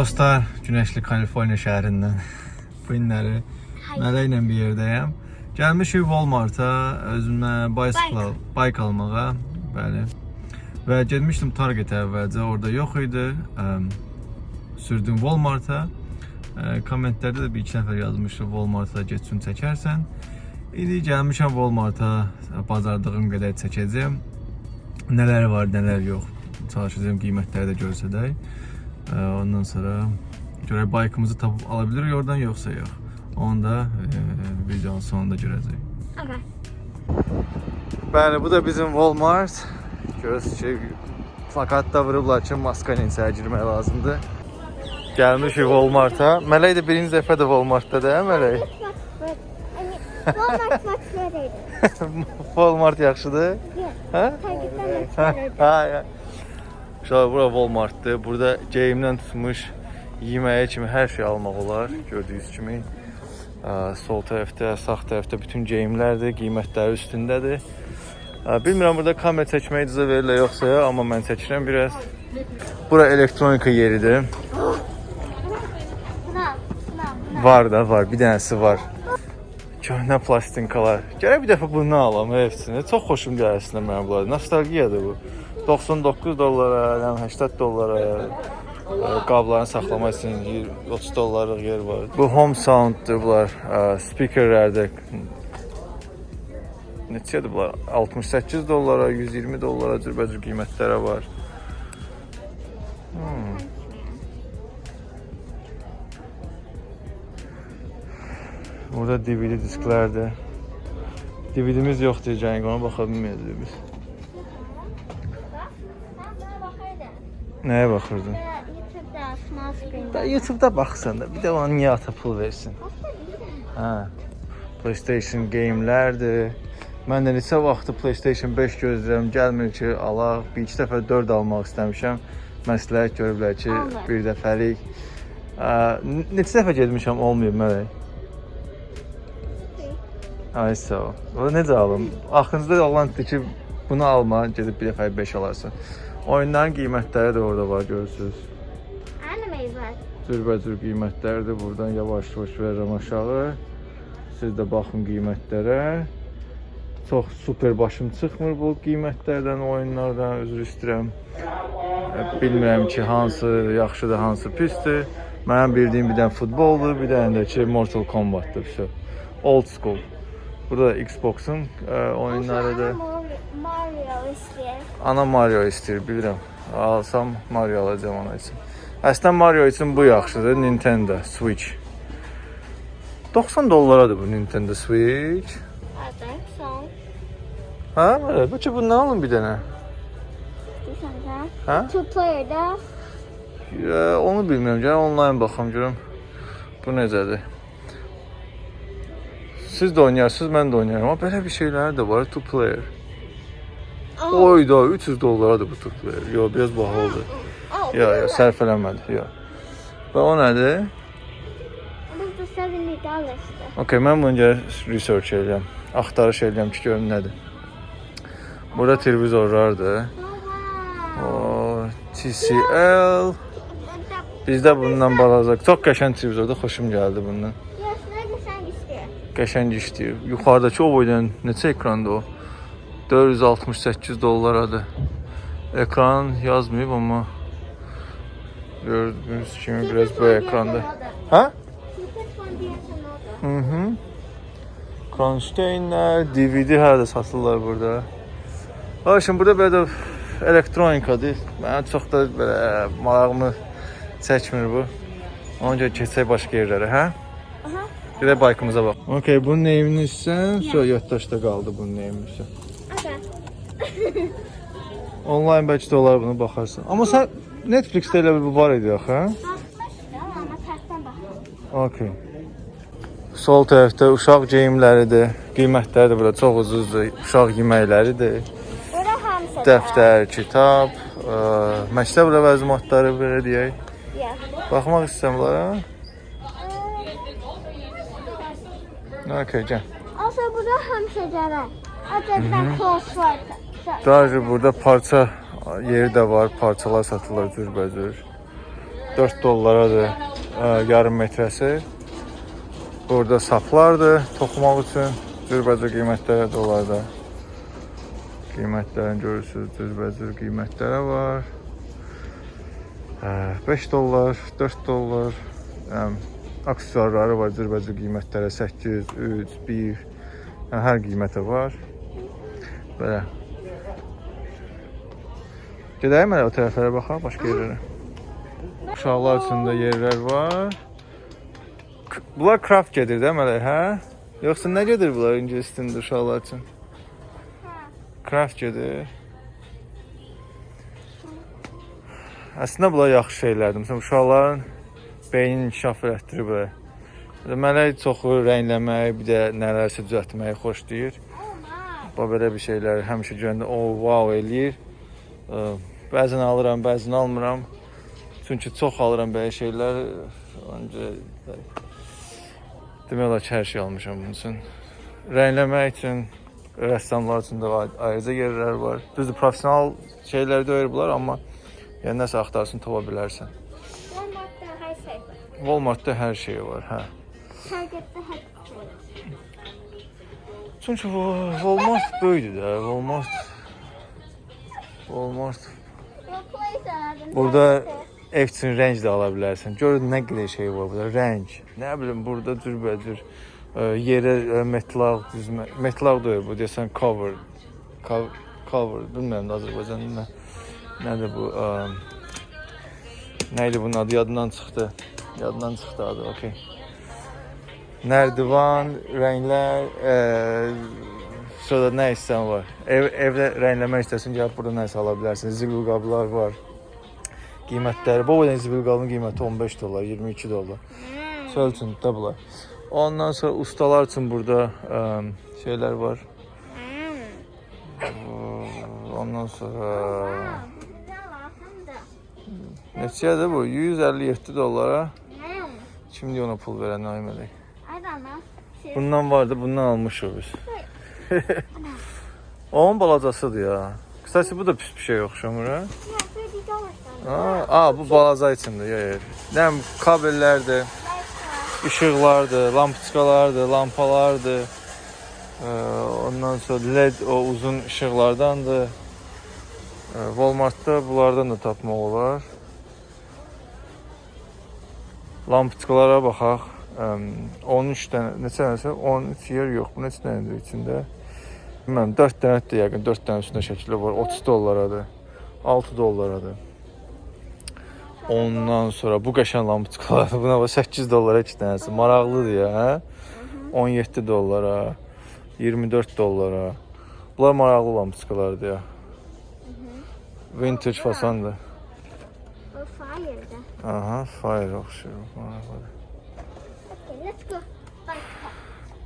Dostlar, Günəşli Kaliforniya şəhərindən. Bu günləri Mələ ilə bir yerdəyəm. Gəlmişik Walmart-a özümə bicycle, bike almağa. Bəli. Və getmişdim Target-ə əvvəlcə, orada yox idi. Sürdüm Walmart-a. Kommentlərdə də bir iki nəfər yazmışdı Walmart-a getsin çəkərsən. İndi gəlmişəm Walmart-a, bazardığım qədər çəkəcəm. Nələr var, nələr yox. Çalışacağım qiymətləri də görsədək. Ə, Ondan sonra görək bike'ımızı tapıb ala bilirik oradan yoxsa yox. Onu da e, videonun sonunda görəcəyik. Okay. Bəli, bu da bizim Walmart. Görürsünüz ki, plakatda vurublar ki, maska ilə içəri girmək lazımdır. Gəlmişik Walmart-a. Mələk də birinci dəfədir Walmart-da da, hə Mələk? Walmart much better. Walmart yaxşıdır? Yeah. Hə? Target'ten much Ha, better. ha, ya. Uşaqlar, bura Walmartdır. Burada geyimdən tutmuş yeməyə kimi hər şey almaq olar. Gördüyünüz kimi. Sol tərəfdə, sağ tərəfdə bütün geyimlərdir, qiymətləri üstündədir. Bilmirəm burada kamera çəkməyə icazə verirlər yoxsa yox, amma mən çəkirəm biraz. Bura elektronika yeridir. Var da, var. Bir dənəsi var. Köhnə plastinkalar. Gərək bir dəfə bunu alam hepsini. Çox xoşum gəlir əslində mənə bunlar. Nostalgiyadır bu. 99 dollara, yəni 80 dollara ə, qablarını saxlamaq üçün yer- 30 dollarlıq yer var. Bu home sounddur bunlar. ə, Speakerlərdir. Neçədir bunlar? 68 dollara, 120 dollara cürbəcür qiymətlərə var. Hmm. Burada DVD disklərdir. DVD-miz yoxdur, yəni ona baxa bilməyəcəyik biz. Ben buna bakardım. Nəyə baxırdın? YouTube'da small screen. Da YouTube-da baxsan da, bir də ona niyə ata pul versin? Hə. PlayStation geyimlərdir. Mən də neçə vaxtı PlayStation 5 gözləyirəm, gəlmir ki, alaq. Bir iki dəfə 4 almaq istəmişəm. Məsləhət görüblər ki, Alma. bir dəfəlik. Neçə dəfə getmişəm, olmayıb mələk. Ay sağ ol. O necə alım? Axırıncıda Allahın ki, bunu alma, gedib bir dəfə 5 alarsan. Oyunların qiymətləri də orada var, görürsünüz. Cürbəcür qiymətləri də buradan yavaş-yavaş verirəm aşağı. Siz də baxın qiymətlərə. Çox super başım çıxmır bu qiymətlərdən, oyunlardan, üzr istəyirəm. E, bilmirəm ki, hansı yaxşıdır, hansı pisdir. Mənim bildiyim bir dənə futboldur, bir dənə də ki, Mortal Kombat'dır. Old school. Burada Xbox-un e, oyunları da... Mario, istiyor. Ana Mario istəyir, bilirəm. Alsam Mario alacağam ona üçün. Əslində Mario üçün bu yaxşıdır, Nintendo Switch. 90 dollaradır bu Nintendo Switch. I think so. Hə, belə. Bu ki bundan alın bir dənə. Hə? Two player da. Ya, onu bilmirəm. Gəl onlayn baxım görüm. Bu necədir? Siz də oynayarsınız, mən də oynayaram. Amma belə bir şeylər də var, two player. Oh, Oyda 300 dollaradır bu two player. Yo, biraz baha oldu. oh, Yo, yo, sərf eləmədi. Yo. Və o nədir? This is 70 dollars. Okay, mən bunu gəl research edirəm. Axtarış edirəm ki, görüm nədir. Burada televizorlardır. O TCL. Bizdə bundan balaca. Çox qəşəng televizordur, xoşum gəldi bundan. Qəşəng işləyir. Yuxarıdakı o boydan neçə ekrandır o? 468 dollaradır. Ekran yazmayıb amma gördüyünüz kimi biraz bu ekranda. Hə? Hı. Kronsteinlər, DVD hələ də satırlar burada. Ha, şimdi burada belə elektronikadır. Mənə çox da belə marağımı çəkmir bu. Ona görə keçək başqa yerlərə, hə? Gedək baykımıza bax. Okay, bunun neyini istəsən, sonra yaddaşda qaldı bunun neyini istəsən. Onlayn bəlkə də olar bunu baxarsan. Amma sən Netflixdə elə bu var idi axı, hə? Bakmıştım ama tersten bakalım. Okay. Sol tərəfdə uşaq geyimləridir. Qiymətləri də burada çox ucuzdur. Uşaq yeməkləridir. Burada hamısı. Dəftər, kitab, ə, məktəb ləvazimatları belə deyək. Baxmaq istəyirəm bunlara. Okay, gəl. Also burada hamısı var. Acaba crossword. Daha burada parça yeri də var, parçalar satılır cürbəcür. 4 dollaradır ə, yarım metrəsi. Burada saplardır toxumaq üçün. Cürbəcür qiymətlərə də onlarda. Qiymətlərini görürsünüz, cürbəcür qiymətlərə var. Hə, 5 dollar, 4 dollar. Həm aksesuarları var cürbəcür qiymətlərə 800, 3, 1. Yəni hər qiymətə var. Belə. Gedəyim elə o tərəflərə baxaq, başqa yerlərə. Uşaqlar üçün də yerlər var. Bunlar craft gedir də mələ, hə? Yoxsa nə gedir bunlar ingilis dilində uşaqlar üçün? Craft gedir. Əslində bunlar yaxşı şeylərdir. Məsələn, uşaqların beynini inkişaf elətdirir. Belə Mələk çoxu rəngləmək, bir də nələrsə düzəltməyi xoşlayır. Oh. Bu belə bir şeylər həmişə görəndə o wow eləyir. Bəzən alıram, bəzən almıram. Çünki çox alıram belə şeylər. Ancaq demək olar ki, hər şey almışam bunun üçün. Rəngləmək üçün rəssamlar üçün də ay- ayrıca yerlər var. Düzdür, professional şeylər deyil bunlar, amma yəni nəsə axtarsın tapa bilərsən. Walmart'ta her şey var. Walmartda hər şey var, hə. Target'ta her şey var. Çünki Walmart böyükdür də, Walmart Walmart Burada ev üçün rəng də ala bilərsən. Gör nə qədər şey var burada, rəng. Nə bilim burada cürbəcür ə, yerə ə, metlaq düzmə, metlaq deyil bu deyəsən cover. Cover, cover bilmirəm Azərbaycan nə. Nədir bu? Ə, nə idi bunun adı yadından çıxdı. Yadından çıxdı adı. Okay. Nərdivan, rənglər, ə, sonra nə istəsən var. Ev evdə rəngləmək istəsən gəlib burada nəsə ala bilərsən. Zibil qablar var. Qiymətləri, bu boydan zibil qabın qiyməti 15 dollar, 22 dollar. Çöl üçün də bunlar. Ondan sonra ustalar üçün burada ə, şeylər var. Ondan sonra neçədir bu? 157 dollara. Hmm. Şimdi ona pul verən. Seriously. Bundan vardı, bundan almışıq biz. Onun balacasıdır ya. Kısası bu da pis bir şey oxşamır ha. Aa bu balaca içində. Ya, ya. Nə bilim, kabellərdir, işıqlardır, lampoçkalardır, lampalardır. Ee, ondan sonra led o uzun işıqlardandır. Ee, Walmartda bunlardan da tapmaq olar. Lampoçkalara baxaq. Əm, 13 dənə, neçə dənəsə? 13 yer yox. Bu neçə dənədir içində? Bilmirəm, 4 dənədir yəqin, 4 dənə üstündə şəkili var. 30 dollaradır. 6 dollaradır. Ondan sonra bu qəşəng lampoçkalar buna bax 8 dollara 2 dənəsi. Maraqlıdır ya, hə? 17 dollara, 24 dollara. Bunlar maraqlı lampoçkalardır ya. Vintage fasandır. we're fired. Aha, fire oxşur. Maraqlıdır. Okay, let's go.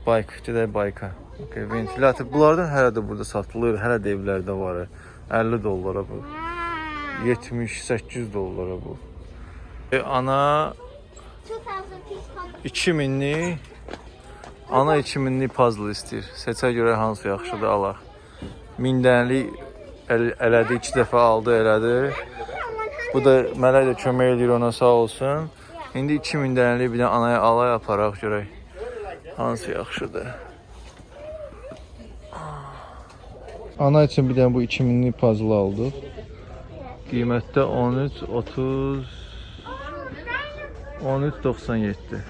Bike, gedək bike-a. Okay, ventilator. Bunlardan hələ də burada satılır, hələ də evlərdə var. 50 dollara bu. Wow. 78 dollara bu. E, ana 2000 piece pumpkin. 2000-lik ana 2000-lik puzzle istəyir. Seçə görə hansı yaxşıdır alaq. 1000 dənəlik əl, elədi, 2 dəfə aldı, elədi. Bu da mələk də kömək eləyir ona sağ olsun. İndi 2000 dənəlik bir də anaya alay aparaq görək. Hansı yaxşıdır? Ana üçün bir dənə bu 2000-lik puzzle aldıq. Qiymətdə 13 30 13.97.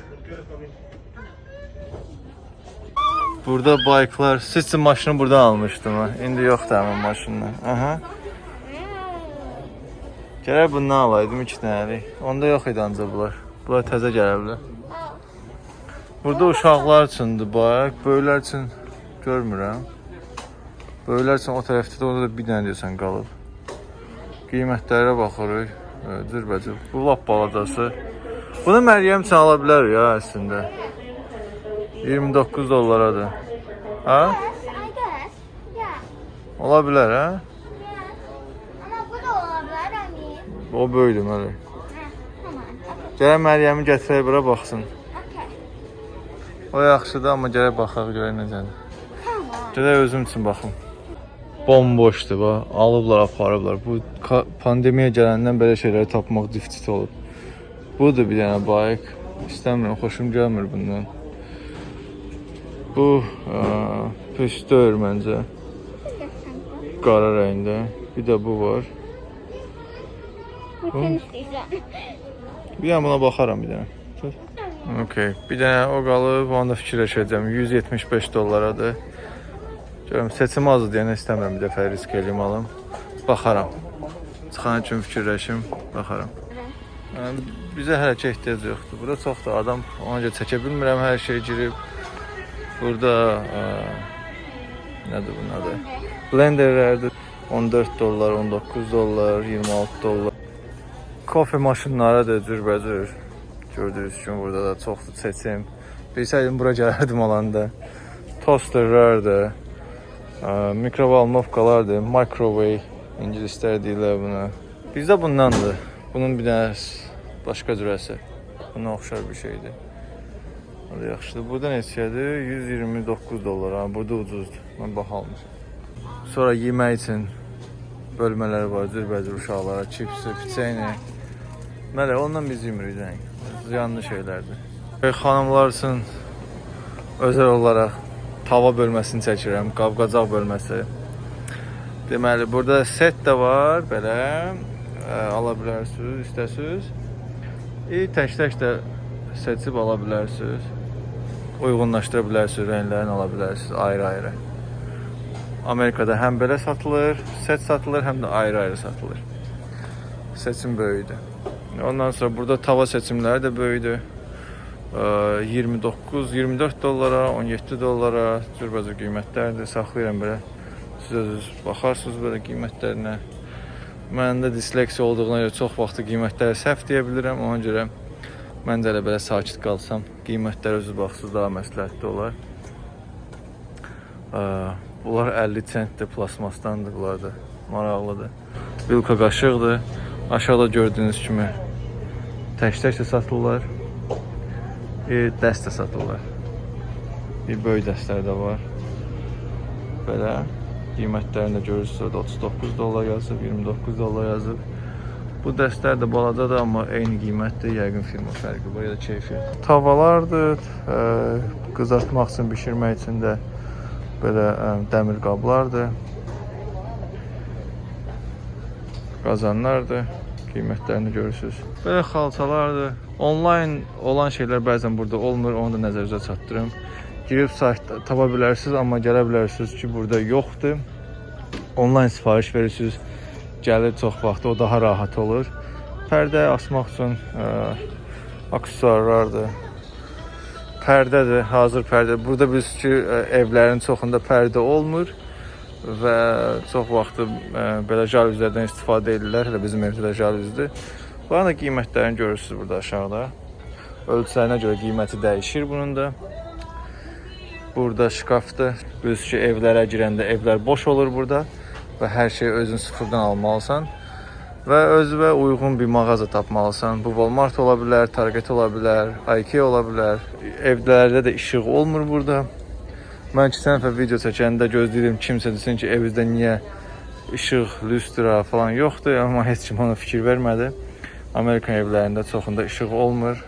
Burada bayklar, siz üçün maşını buradan almışdım ha. İndi yoxdur həmin maşından. Aha. Gərək bundan alaydım 2 dənəlik. Onda yox idi ancaq bunlar. Bunlar təzə gələ bilər. Burada uşaqlar üçündür bayaq, böyüklər üçün görmürəm. Böyüklər üçün o tərəfdə də orada da bir dənə deyəsən qalıb. Qiymətlərə baxırıq. Cürbəcür. Bu lap balacası. Bunu Məryəm üçün ala bilər ya əslində. 29 dollaradır. Yeah. Ola bilər, hə? O böyüdür məli. Gərək Məryəmi gətirək bura baxsın. O yaxşıdır, amma gərək baxaq görək necədir. Gərək özüm üçün baxım. Bomboşdur bax. Alıblar, aparıblar. Bu pandemiya gələndən belə şeyləri tapmaq diftit olub. Budur bir dənə bayk. İstəmirəm, xoşum gəlmir bundan. Bu pis deyil məncə. Qara rəngdə. Bir də bu var. İstəyirəm. Bir dənə buna baxaram bir dənə. Okay. Bir dənə o qalıb, onu da fikirləşəcəm. 175 dollaradır. Görüm seçim azdır deyənə istəmirəm bir dəfə risk eləyim alım. Baxaram. Çıxan üçün fikirləşim, baxaram. Yəni, bizə hələ ki ehtiyac yoxdur. Burada çoxdur adam, ona görə çəkə bilmirəm hər şey girib. Burada ə, nədir bunun adı? Blenderlərdir. 14 dollar, 19 dollar, 26 dollar. Kofe maşınları da cürbəcür. Gördüyünüz kimi burada da çoxdur seçim. Bilsəydim bura gələrdim alanda. Tosterlər də, ə, mikrovalnovkalar da, microwave ingilislər deyirlər buna. Bizdə bundandır. Bunun bir dənə başqa cürəsi. Buna oxşar bir şeydir. O da yaxşıdır. Burada neçədir? 129 dollar. Ha, burada ucuzdur. Mən baha almışam. Sonra yemək üçün bölmələr var, cürbəcür uşaqlara, çipsi, piçeni. Mələ, ondan biz yemirik yəni. Ziyanlı şeylərdir. Xanımlar üçün özəl olaraq tava bölməsini çəkirəm, qab-qacaq bölməsi. Deməli, burada set də var, belə ə, ala bilərsiniz, istəsiniz. E, tək-tək də seçib ala bilərsiniz. Uyğunlaşdıra bilərsiniz, rənglərini ala bilərsiniz ayrı-ayrı. Amerikada həm belə satılır, set satılır, həm də ayrı-ayrı satılır. Seçim böyükdür. Ondan sonra burada tava seçimləri də böyükdür. Ə, 29, 24 dollara, 17 dollara cürbəcür qiymətlərdir. Saxlayıram belə. Siz özünüz baxarsınız belə qiymətlərinə. Məndə disleksiya olduğuna görə çox vaxt qiymətləri səhv deyə bilirəm. Ona görə mən də elə belə sakit qalsam, qiymətlərə özünüz baxsınız daha məsləhətli olar. Bunlar 50 sentdir, plasmasdandır bunlar da. Maraqlıdır. Vilka qaşıqdır. Aşağıda gördüyünüz kimi tək-tək də satırlar. E, dəst də satırlar. Bir böyük dəstlər də var. Belə qiymətlərini də görürsünüz. Orada 39 dollar yazıb, 29 dollar yazıb. Bu dəstlər də balacadır, amma eyni qiymətdir. Yəqin firma fərqi var ya da keyfiyyət. Tavalardır, ə, qızartmaq üçün, bişirmək üçün də belə ə, dəmir qablardır. Qazanlardır. Qiymətlərini görürsüz. Belə xalçalardır. Onlayn olan şeylər bəzən burada olmur, onu da nəzərinizə çatdırım. Girib saytda tapa bilərsiniz, amma gələ bilərsiniz ki, burada yoxdur. Onlayn sifariş verirsiniz, gəlir çox vaxt, o daha rahat olur. Pərdə asmaq üçün ə, aksesuarlardır. Pərdədir, hazır pərdə. Burada biz ki, ə, evlərin çoxunda pərdə olmur və çox vaxt ə, belə jalüzlərdən istifadə edirlər. Hələ bizim evdə də jalüzdür. Bunların da qiymətlərini görürsüz burada aşağıda. Ölçülərinə görə qiyməti dəyişir bunun da. Burada şkafdır. Biz ki, evlərə girəndə evlər boş olur burada və hər şeyi özün sıfırdan almalısan və özünə uyğun bir mağaza tapmalısan. Bu Walmart ola bilər, Target ola bilər, IKEA ola bilər. Evlərdə də işıq olmur burada. Mən keçən dəfə video çəkəndə gözləyirdim kimsə desin ki, evinizdə niyə işıq, lüstra falan yoxdur, amma heç kim ona fikir vermədi. Amerikan evlərində çoxunda işıq olmur.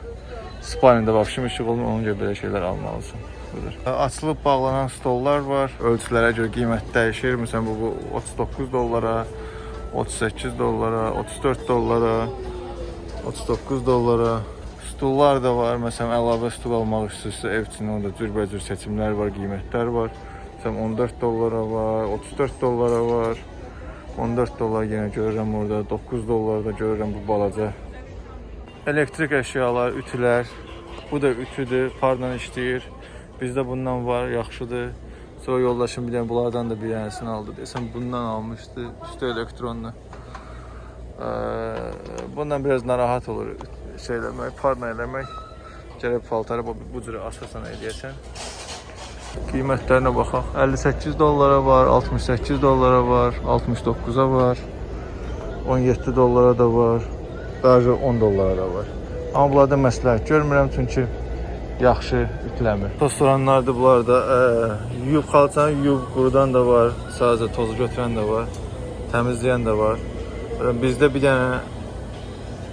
Spalnida vəbşim işıq olmur, ona görə belə şeylər almalısan. Budur. Açılıb bağlanan stollar var. Ölçülərə görə qiymət dəyişir. Məsələn bu, bu 39 dollara, 38 dollara, 34 dollara, 39 dollara. Stullar da var. Məsələn, əlavə stul almaq istəyirsə, ev üçün onda cürbəcür seçimlər var, qiymətlər var. Məsələn, 14 dollara var, 34 dollara var. 14 dollar yenə görürəm orada, 9 dollar da görürəm bu balaca. Elektrik əşyalar, ütülər. Bu da ütüdür, parla işləyir. Bizdə bundan var, yaxşıdır. Sonra yoldaşım bir dənə bunlardan da bir dənəsini aldı. Desəm bundan almışdı, üstü elektronlu. Bundan biraz narahat olur şey eləmək, parla eləmək. Gərək paltarı bu, bu cürə asasan eləyəsən. Qiymətlərinə baxaq. 58 dollara var, 68 dollara var, 69-a var, 17 dollara da var, daha 10 dollara da var. Amma bunlarda məsləhət görmürəm çünki yaxşı ütüləmir. Restoranlardır bunlar da. Ə, yuyub xalçanı yuyub qurudan da var, sadəcə tozu götürən də var, təmizləyən də var. Bizdə bir dənə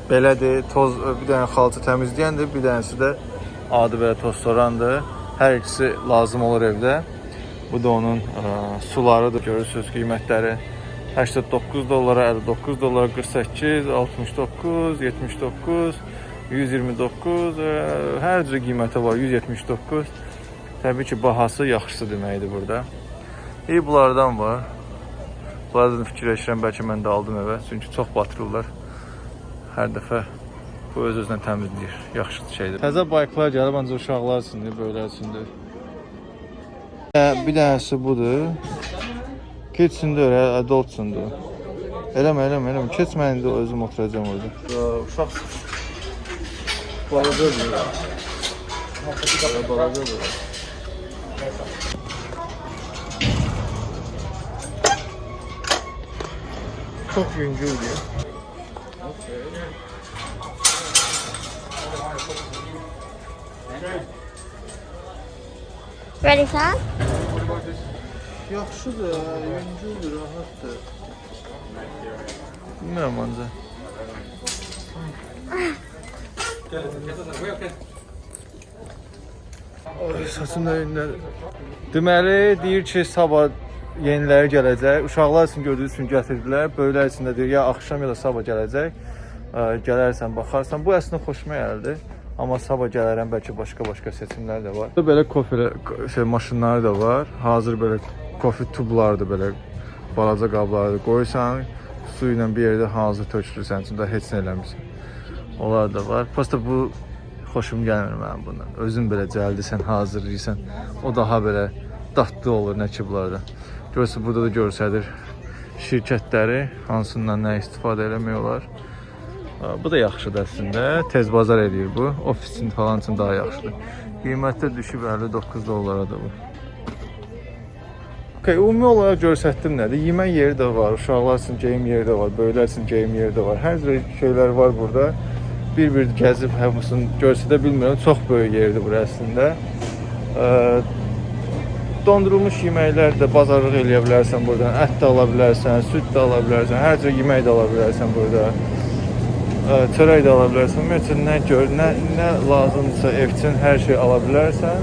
belədir. Toz bir dənə xalça təmizləyəndir, bir dənəsi də adi belə toz sorandır. Hər ikisi lazım olur evdə. Bu da onun ə, sularıdır. Görürsüz qiymətləri 89 dollara, 59 dollara, 48, 69, 79, 129, ə, hər cür qiyməti var. 179. Təbii ki, bahası yaxşısı deməkdir burada. İyi bunlardan var. Bunlardan fikirləşirəm bəlkə mən də aldım evə. Çünki çox batırırlar. Hər dəfə bu öz özünə təmizləyir. Yaxşı şeydir. Təzə bayklar gəlib ancaq uşaqlar üçündür, böyüklər üçündür. Hə, Bir dənəsi budur. Kids'indir, adult'sundur. Eləmə, eləmə, eləmə. Keç mən indi özüm oturacağam orada. Uşaq balacadır. Balacadır. Çok yüngüldür. Ready, son? Yaxşıdır, yüngüldür, rahatdır. Bilmirəm ancaq. Ay, saçım da yeniləri. Deməli, deyir ki, sabah yeniləri gələcək. Uşaqlar üçün gördüyünüz üçün gətirdilər. Böyüklər üçün də deyir, ya axşam ya da sabah gələcək. Gələrsən, baxarsan. Bu əslində xoşuma gəldi. Amma sabah gələrəm, bəlkə başqa-başqa seçimlər də var. Belə kofe şey maşınları da var. Hazır belə kofe tublardır belə balaca qablarda qoyursan, su ilə bir yerdə hazır tökülürsən, üçün də heç nə eləmirsən. Onlar da var. Prosta bu xoşum gəlmir mənim bundan. Özün belə cəldisən, hazırlayırsan. O daha belə dadlı olur nə ki bunlarda. Görürsən burada da görsədir şirkətləri hansından nə istifadə eləmək olar. Bu da yaxşıdır əslində. Tez bazar eləyir bu. Ofis üçün falan üçün daha yaxşıdır. Qiymətdə düşüb 59 dollara da bu. Okay, ümumi olaraq göstərdim nədir? Yemək yeri də var, uşaqlar üçün geyim yeri də var, böyüklər üçün geyim yeri də var. Hər cür şeylər var burada. Bir-bir gəzib hamısını göstərə bilmirəm. Çox böyük yerdir bura əslində. Dondurulmuş yeməklər də bazarlıq eləyə bilərsən buradan. Ət də ala bilərsən, süd də ala bilərsən, hər cür yemək də ala bilərsən burada. Çörək də ala bilərsən. Ümumiyyətlə nə gör, nə nə lazımdırsa ev üçün hər şey ala bilərsən.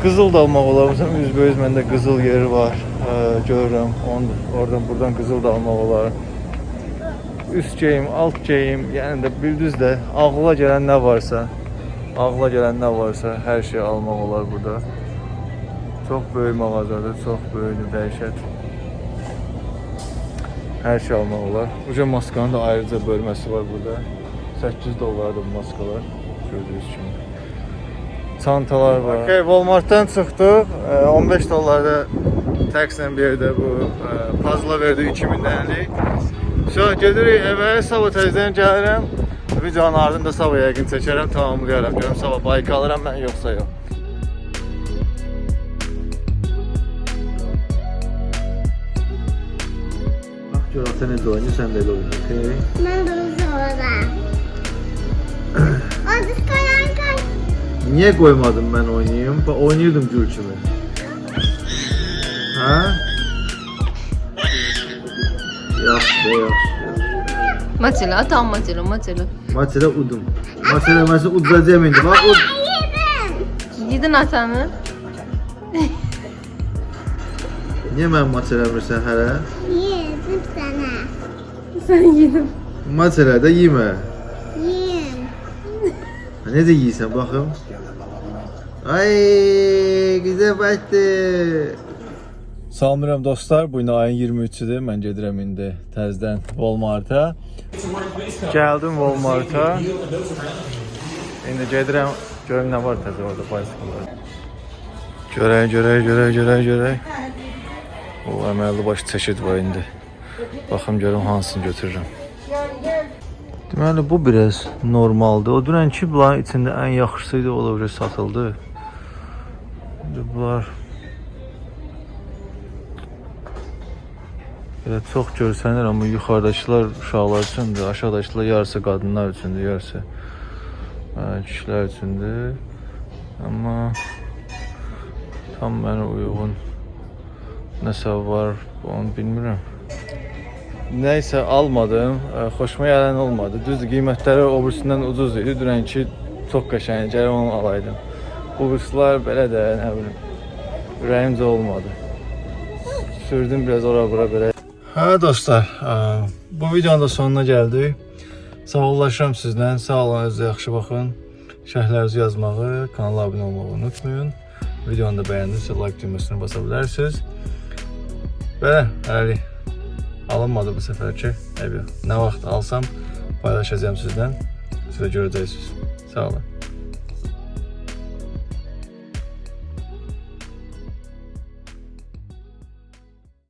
Qızıl da almaq olar. Məsələn, üzbəüz məndə qızıl yeri var. Görürəm. Onu oradan buradan qızıl da almaq olar. Üst geyim, alt geyim, yəni də bildiniz də ağla gələn nə varsa, ağla gələn nə varsa hər şey almaq olar burada. Çox böyük mağazadır, çox böyükdür, dəhşət. Hər şey almaq olar. Uca maskanın da ayrıca bölməsi var burada. 8 dollardır bu maskalar. Gördüyünüz kimi. Çantalar var. Okay, Walmartdan çıxdıq. Ə, 15 dollarda takslə bir yerdə bu puzzle verdi 2000 dənəlik. So, gedirik evə, sabah təzədən gəlirəm. Videonun ardında sabah yəqin çəkərəm, tamamlayaram. Görüm sabah bayk alıram mən yoxsa yox. Bax gör ata necə oynayır, sən də elə oyna, okey? Ben bunu sonra. O diskoyan kaç. Niyə qoymadın mən oynayım? Bax oynayırdım gül kimi. Hə? Yaxşı, yaxşı. Matila, tam Matila, Matila. Matələ udum. Matələ məsələn udacağam indi. Bax ud. Yedim. Yedin atanı. Niyə mənim matələmirsən hələ? Yedim sana. Sen yedin. Matələ də yemə. Yiyim. Ha, Necə yeyirsən baxım? Ay, güzel baxdı. Salamlayıram dostlar. Bu gün ayın 23-üdür. Mən gedirəm indi təzədən Walmart-a. Gəldim Walmart-a. İndi gedirəm. Görüm nə var təzə orada bicycle. Görək, görək, görək, görək, görək. O əməlli baş çeşid var indi. Baxım görüm hansını götürürəm. Deməli bu biraz normaldır. O dünənki bunların içində ən yaxşısı idi, o da biraz satıldı. İndi bunlar Elə çox görsənir, amma yuxarıdakılar uşaqlar üçündür, aşağıdakılar yarısı qadınlar üçündür, yarısı e, kişilər üçündür. Amma tam mənə uyğun nəsə var, onu bilmirəm nəysə almadım. Ə, Xoşuma gələn olmadı. Düzdür, qiymətləri o birisindən ucuz idi. Dünənki çox qəşəng, gərək onu alaydım. Bu birisilər belə də, nə bilim, ürəyimcə olmadı. Sürdüm biraz ora bura belə. Hə dostlar, ə, bu videonun da sonuna gəldik. Sağollaşıram sizdən. Sağ olun, özünüzə yaxşı baxın. Şərhlərinizi yazmağı, kanala abunə olmağı unutmayın. Videonu da bəyəndinizsə like düyməsini basa bilərsiniz. Belə, hələlik alınmadı bu səfərki. Nə vaxt alsam paylaşacağam sizdən. Siz də görəcəksiniz. Sağ olun.